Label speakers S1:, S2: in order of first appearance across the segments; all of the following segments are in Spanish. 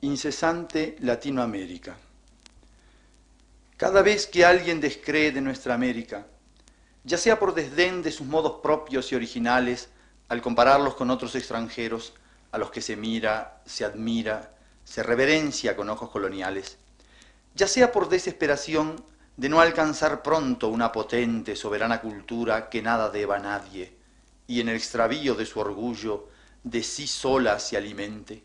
S1: Incesante Latinoamérica. Cada vez que alguien descree de nuestra América, ya sea por desdén de sus modos propios y originales, al compararlos con otros extranjeros, a los que se mira, se admira, se reverencia con ojos coloniales, ya sea por desesperación de no alcanzar pronto una potente, soberana cultura que nada deba a nadie, y en el extravío de su orgullo de sí sola se alimente.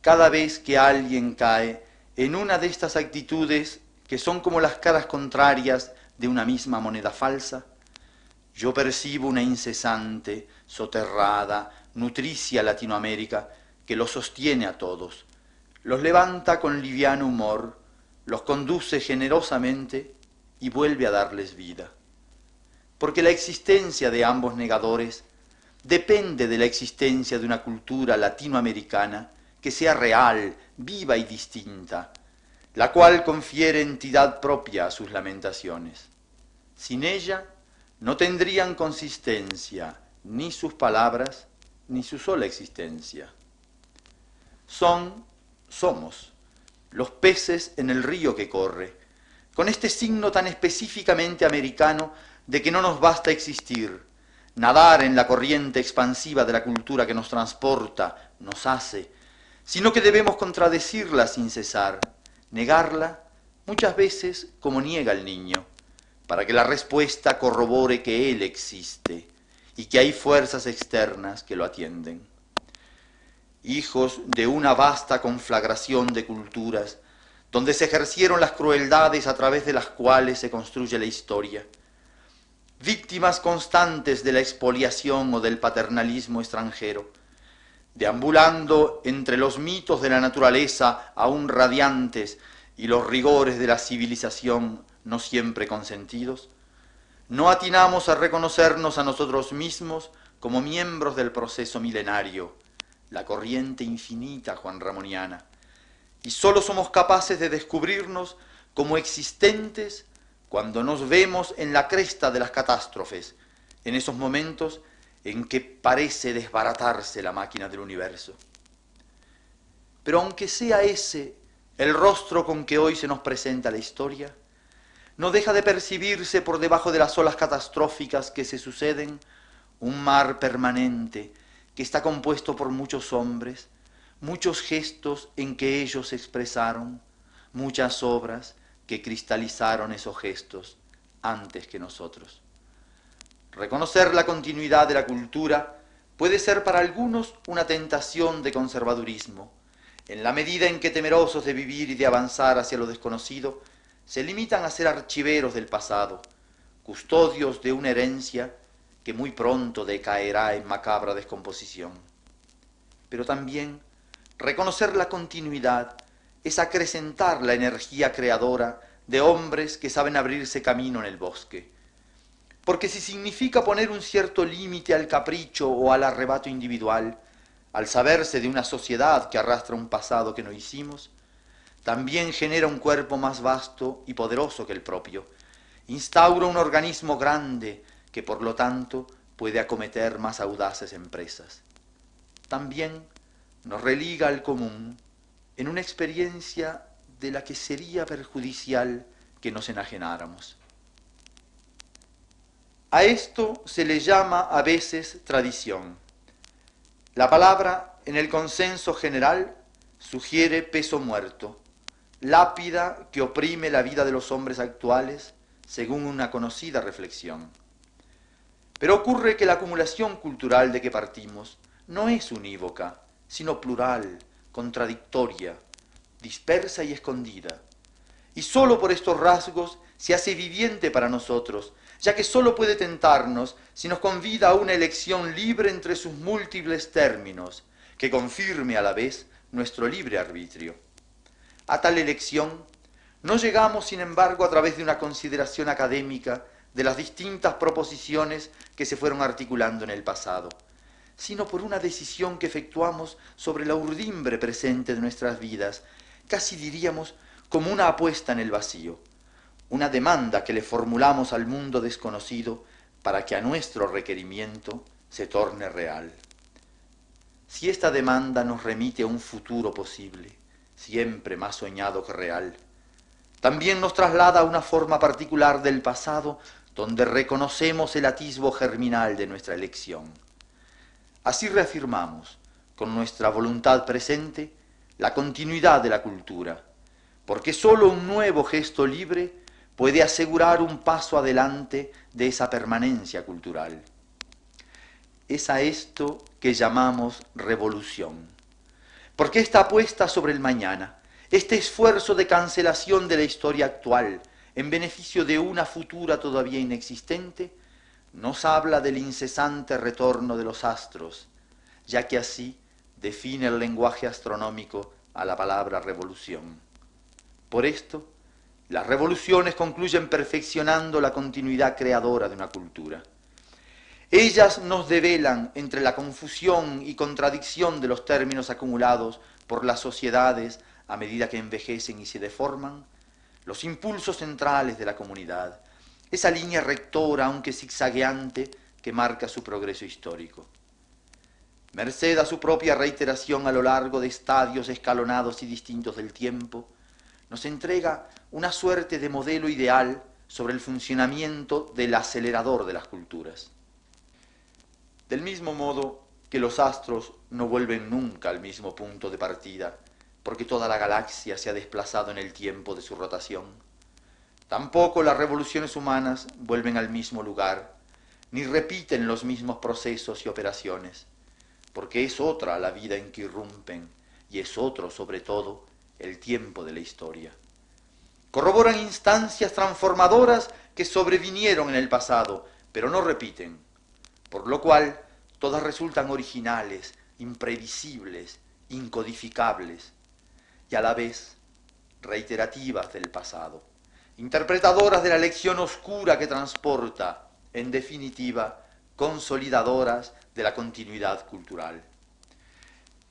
S1: Cada vez que alguien cae en una de estas actitudes que son como las caras contrarias de una misma moneda falsa, yo percibo una incesante, soterrada, nutricia Latinoamérica que los sostiene a todos, los levanta con liviano humor, los conduce generosamente y vuelve a darles vida. Porque la existencia de ambos negadores depende de la existencia de una cultura latinoamericana que sea real, viva y distinta, la cual confiere entidad propia a sus lamentaciones. Sin ella no tendrían consistencia ni sus palabras ni su sola existencia. Son, somos, los peces en el río que corre, con este signo tan específicamente americano de que no nos basta existir, nadar en la corriente expansiva de la cultura que nos transporta, nos hace, sino que debemos contradecirla sin cesar, negarla muchas veces como niega el niño, para que la respuesta corrobore que él existe y que hay fuerzas externas que lo atienden. Hijos de una vasta conflagración de culturas, donde se ejercieron las crueldades a través de las cuales se construye la historia, víctimas constantes de la expoliación o del paternalismo extranjero, deambulando entre los mitos de la naturaleza aún radiantes y los rigores de la civilización no siempre consentidos, no atinamos a reconocernos a nosotros mismos como miembros del proceso milenario, la corriente infinita Juan Ramoniana, y solo somos capaces de descubrirnos como existentes cuando nos vemos en la cresta de las catástrofes, en esos momentos en que parece desbaratarse la máquina del universo. Pero aunque sea ese el rostro con que hoy se nos presenta la historia, no deja de percibirse por debajo de las olas catastróficas que se suceden un mar permanente que está compuesto por muchos hombres, muchos gestos en que ellos expresaron, muchas obras que cristalizaron esos gestos antes que nosotros. Reconocer la continuidad de la cultura puede ser para algunos una tentación de conservadurismo, en la medida en que temerosos de vivir y de avanzar hacia lo desconocido, se limitan a ser archiveros del pasado, custodios de una herencia que muy pronto decaerá en macabra descomposición. Pero también reconocer la continuidad es acrecentar la energía creadora de hombres que saben abrirse camino en el bosque, porque si significa poner un cierto límite al capricho o al arrebato individual, al saberse de una sociedad que arrastra un pasado que no hicimos, también genera un cuerpo más vasto y poderoso que el propio, instaura un organismo grande que por lo tanto puede acometer más audaces empresas. También nos religa al común en una experiencia de la que sería perjudicial que nos enajenáramos. A esto se le llama a veces tradición. La palabra, en el consenso general, sugiere peso muerto, lápida que oprime la vida de los hombres actuales, según una conocida reflexión. Pero ocurre que la acumulación cultural de que partimos no es unívoca, sino plural, contradictoria, dispersa y escondida. Y sólo por estos rasgos se hace viviente para nosotros ya que sólo puede tentarnos si nos convida a una elección libre entre sus múltiples términos, que confirme a la vez nuestro libre arbitrio. A tal elección no llegamos, sin embargo, a través de una consideración académica de las distintas proposiciones que se fueron articulando en el pasado, sino por una decisión que efectuamos sobre la urdimbre presente de nuestras vidas, casi diríamos como una apuesta en el vacío, una demanda que le formulamos al mundo desconocido para que a nuestro requerimiento se torne real. Si esta demanda nos remite a un futuro posible, siempre más soñado que real, también nos traslada a una forma particular del pasado donde reconocemos el atisbo germinal de nuestra elección. Así reafirmamos, con nuestra voluntad presente, la continuidad de la cultura, porque sólo un nuevo gesto libre puede asegurar un paso adelante de esa permanencia cultural. Es a esto que llamamos revolución, porque esta apuesta sobre el mañana, este esfuerzo de cancelación de la historia actual en beneficio de una futura todavía inexistente, nos habla del incesante retorno de los astros, ya que así define el lenguaje astronómico a la palabra revolución. Por esto, las revoluciones concluyen perfeccionando la continuidad creadora de una cultura. Ellas nos develan entre la confusión y contradicción de los términos acumulados por las sociedades a medida que envejecen y se deforman, los impulsos centrales de la comunidad, esa línea rectora, aunque zigzagueante, que marca su progreso histórico. Merced a su propia reiteración a lo largo de estadios escalonados y distintos del tiempo, nos entrega una suerte de modelo ideal sobre el funcionamiento del acelerador de las culturas. Del mismo modo que los astros no vuelven nunca al mismo punto de partida, porque toda la galaxia se ha desplazado en el tiempo de su rotación, tampoco las revoluciones humanas vuelven al mismo lugar, ni repiten los mismos procesos y operaciones porque es otra la vida en que irrumpen y es otro, sobre todo, el tiempo de la historia. Corroboran instancias transformadoras que sobrevinieron en el pasado, pero no repiten, por lo cual todas resultan originales, imprevisibles, incodificables y a la vez reiterativas del pasado, interpretadoras de la lección oscura que transporta, en definitiva, consolidadoras de la continuidad cultural.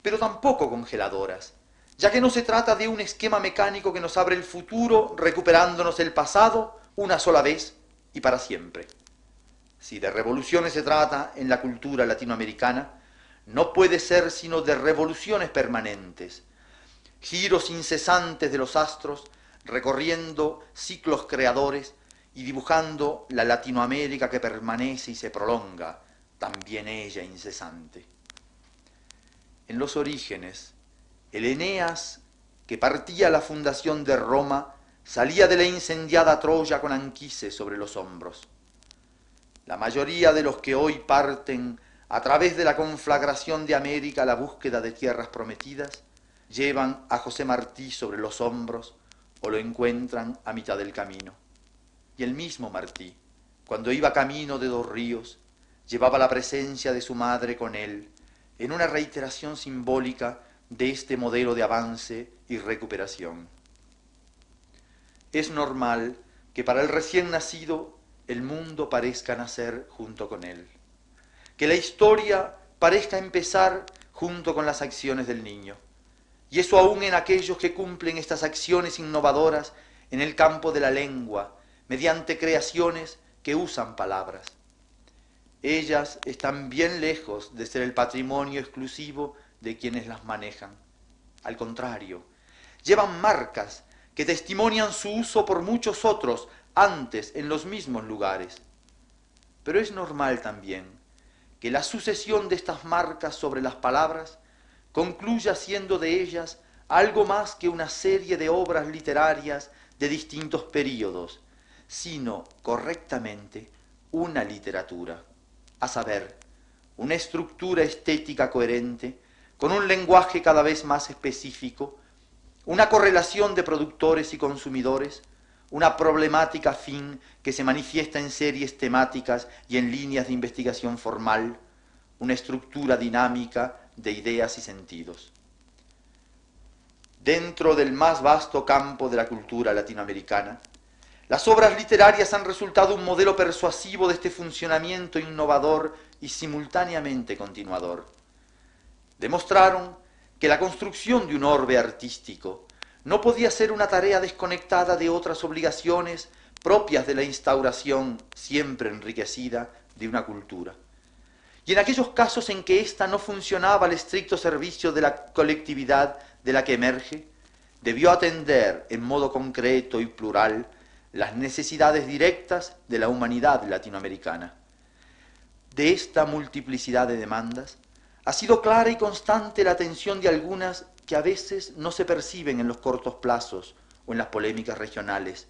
S1: Pero tampoco congeladoras, ya que no se trata de un esquema mecánico que nos abre el futuro recuperándonos el pasado una sola vez y para siempre. Si de revoluciones se trata en la cultura latinoamericana, no puede ser sino de revoluciones permanentes, giros incesantes de los astros recorriendo ciclos creadores y dibujando la Latinoamérica que permanece y se prolonga, también ella incesante. En los orígenes, el Eneas, que partía la fundación de Roma, salía de la incendiada Troya con Anquises sobre los hombros. La mayoría de los que hoy parten a través de la conflagración de América a la búsqueda de tierras prometidas, llevan a José Martí sobre los hombros o lo encuentran a mitad del camino. Y el mismo Martí, cuando iba camino de dos ríos, llevaba la presencia de su madre con él, en una reiteración simbólica de este modelo de avance y recuperación. Es normal que para el recién nacido el mundo parezca nacer junto con él, que la historia parezca empezar junto con las acciones del niño, y eso aún en aquellos que cumplen estas acciones innovadoras en el campo de la lengua, mediante creaciones que usan palabras. Ellas están bien lejos de ser el patrimonio exclusivo de quienes las manejan. Al contrario, llevan marcas que testimonian su uso por muchos otros antes en los mismos lugares. Pero es normal también que la sucesión de estas marcas sobre las palabras concluya siendo de ellas algo más que una serie de obras literarias de distintos períodos, sino correctamente una literatura, a saber, una estructura estética coherente, con un lenguaje cada vez más específico, una correlación de productores y consumidores, una problemática fin que se manifiesta en series temáticas y en líneas de investigación formal, una estructura dinámica de ideas y sentidos. Dentro del más vasto campo de la cultura latinoamericana, las obras literarias han resultado un modelo persuasivo de este funcionamiento innovador y simultáneamente continuador. Demostraron que la construcción de un orbe artístico no podía ser una tarea desconectada de otras obligaciones propias de la instauración siempre enriquecida de una cultura. Y en aquellos casos en que ésta no funcionaba al estricto servicio de la colectividad de la que emerge, debió atender en modo concreto y plural las necesidades directas de la humanidad latinoamericana. De esta multiplicidad de demandas, ha sido clara y constante la atención de algunas que a veces no se perciben en los cortos plazos o en las polémicas regionales,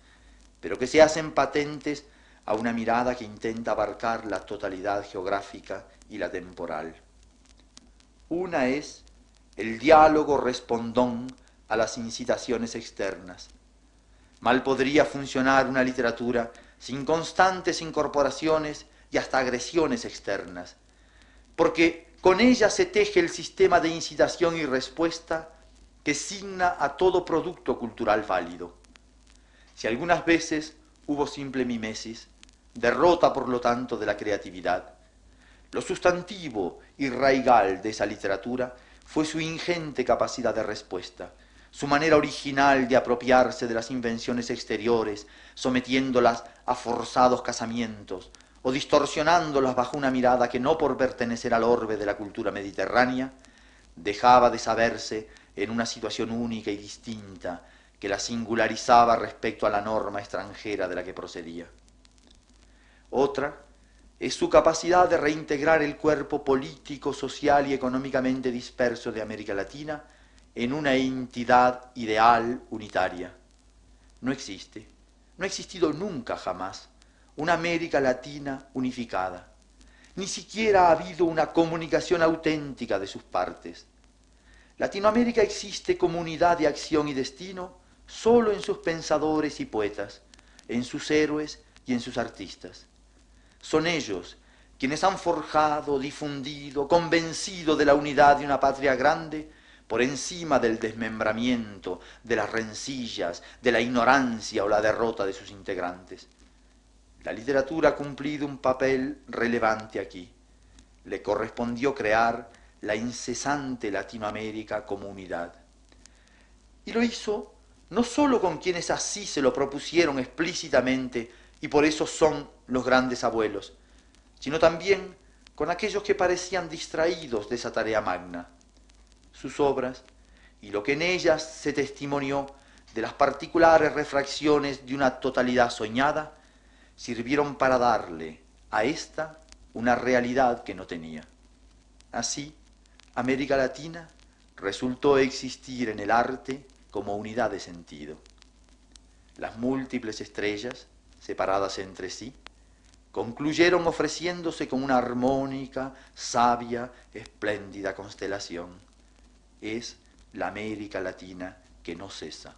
S1: pero que se hacen patentes a una mirada que intenta abarcar la totalidad geográfica y la temporal. Una es el diálogo respondón a las incitaciones externas. Mal podría funcionar una literatura sin constantes incorporaciones y hasta agresiones externas, porque con ella se teje el sistema de incitación y respuesta que signa a todo producto cultural válido. Si algunas veces hubo simple mimesis, derrota por lo tanto de la creatividad, lo sustantivo y raigal de esa literatura fue su ingente capacidad de respuesta, su manera original de apropiarse de las invenciones exteriores, sometiéndolas a forzados casamientos, o distorsionándolas bajo una mirada que no por pertenecer al orbe de la cultura mediterránea, dejaba de saberse en una situación única y distinta que la singularizaba respecto a la norma extranjera de la que procedía. Otra es su capacidad de reintegrar el cuerpo político, social y económicamente disperso de América Latina en una entidad ideal unitaria. No existe, no ha existido nunca jamás una América Latina unificada. Ni siquiera ha habido una comunicación auténtica de sus partes. Latinoamérica existe como unidad de acción y destino solo en sus pensadores y poetas, en sus héroes y en sus artistas. Son ellos quienes han forjado, difundido, convencido de la unidad de una patria grande por encima del desmembramiento, de las rencillas, de la ignorancia o la derrota de sus integrantes. La literatura ha cumplido un papel relevante aquí. Le correspondió crear la incesante Latinoamérica como unidad. Y lo hizo no solo con quienes así se lo propusieron explícitamente y por eso son los grandes abuelos, sino también con aquellos que parecían distraídos de esa tarea magna. Sus obras y lo que en ellas se testimonió de las particulares refracciones de una totalidad soñada, sirvieron para darle a esta una realidad que no tenía. Así, América Latina resultó existir en el arte como unidad de sentido. Las múltiples estrellas, separadas entre sí, concluyeron ofreciéndose como una armónica, sabia, espléndida constelación. Es la América Latina que no cesa.